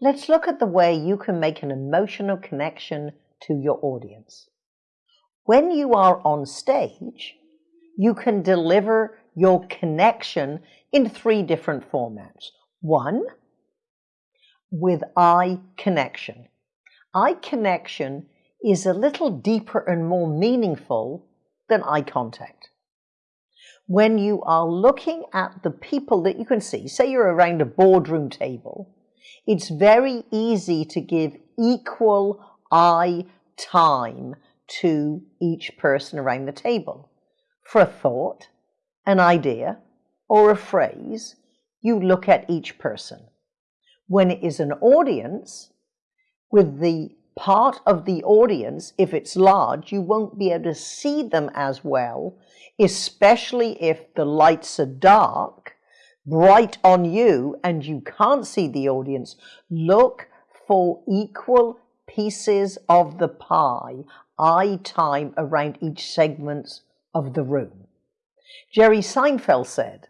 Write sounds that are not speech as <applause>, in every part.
Let's look at the way you can make an emotional connection to your audience. When you are on stage, you can deliver your connection in three different formats. One, with eye connection. Eye connection is a little deeper and more meaningful than eye contact. When you are looking at the people that you can see, say you're around a boardroom table, it's very easy to give equal eye time to each person around the table. For a thought, an idea, or a phrase, you look at each person. When it is an audience, with the part of the audience, if it's large, you won't be able to see them as well, especially if the lights are dark, bright on you, and you can't see the audience. Look for equal pieces of the pie, eye time around each segment of the room. Jerry Seinfeld said,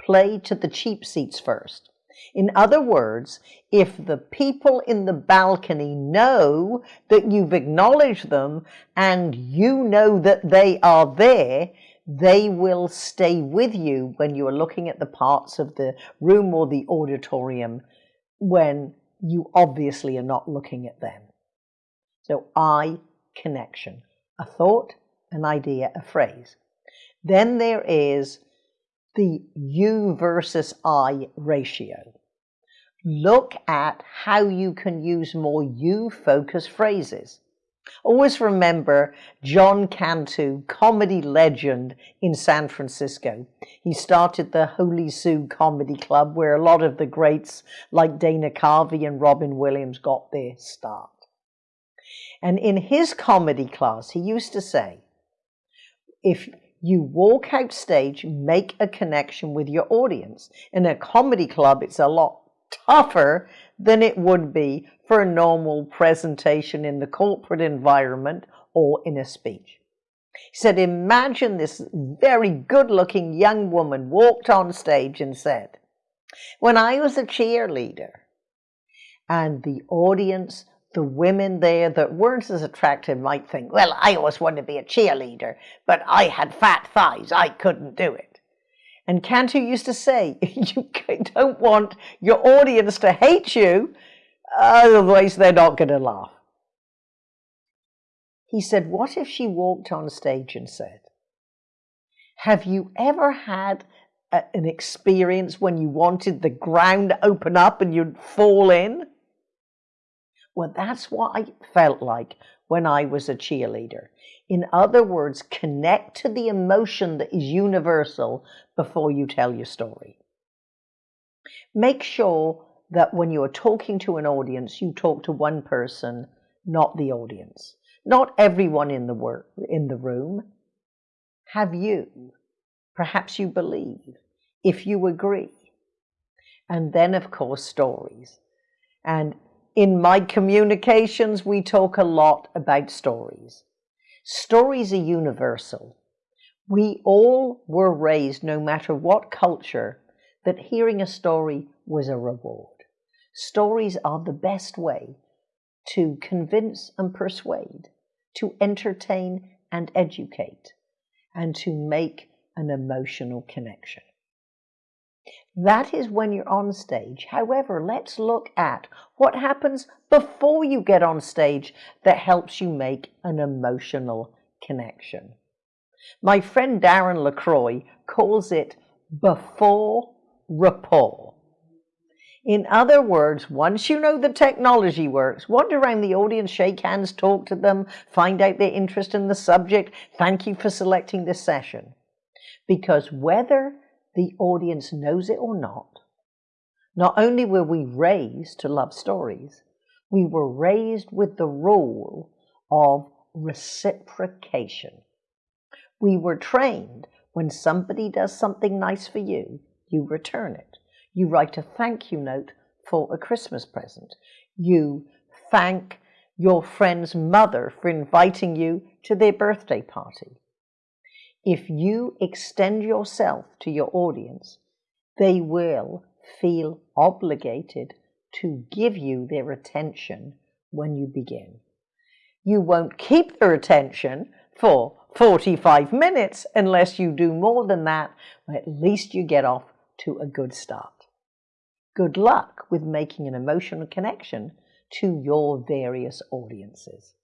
play to the cheap seats first. In other words, if the people in the balcony know that you've acknowledged them and you know that they are there, they will stay with you when you are looking at the parts of the room or the auditorium when you obviously are not looking at them. So, eye connection, a thought, an idea, a phrase. Then there is the you versus I ratio. Look at how you can use more you focused phrases. Always remember John Cantu, comedy legend in San Francisco. He started the Holy Sue Comedy Club, where a lot of the greats like Dana Carvey and Robin Williams got their start. And in his comedy class, he used to say, if you walk out stage, make a connection with your audience. In a comedy club, it's a lot tougher than it would be for a normal presentation in the corporate environment or in a speech. He said, Imagine this very good looking young woman walked on stage and said, When I was a cheerleader, and the audience the women there that weren't as attractive might think, well, I always wanted to be a cheerleader, but I had fat thighs. I couldn't do it. And Cantu used to say, <laughs> you don't want your audience to hate you, otherwise they're not going to laugh. He said, what if she walked on stage and said, have you ever had a, an experience when you wanted the ground to open up and you'd fall in? Well, that's what I felt like when I was a cheerleader. In other words, connect to the emotion that is universal before you tell your story. Make sure that when you are talking to an audience, you talk to one person, not the audience. Not everyone in the, in the room. Have you? Perhaps you believe. If you agree. And then, of course, stories. And in my communications, we talk a lot about stories. Stories are universal. We all were raised, no matter what culture, that hearing a story was a reward. Stories are the best way to convince and persuade, to entertain and educate, and to make an emotional connection. That is when you're on stage. However, let's look at what happens before you get on stage that helps you make an emotional connection. My friend Darren LaCroix calls it before rapport. In other words, once you know the technology works, wander around the audience, shake hands, talk to them, find out their interest in the subject. Thank you for selecting this session. Because whether the audience knows it or not, not only were we raised to love stories, we were raised with the rule of reciprocation. We were trained when somebody does something nice for you, you return it. You write a thank you note for a Christmas present. You thank your friend's mother for inviting you to their birthday party. If you extend yourself to your audience, they will feel obligated to give you their attention when you begin. You won't keep their attention for 45 minutes unless you do more than that, at least you get off to a good start. Good luck with making an emotional connection to your various audiences.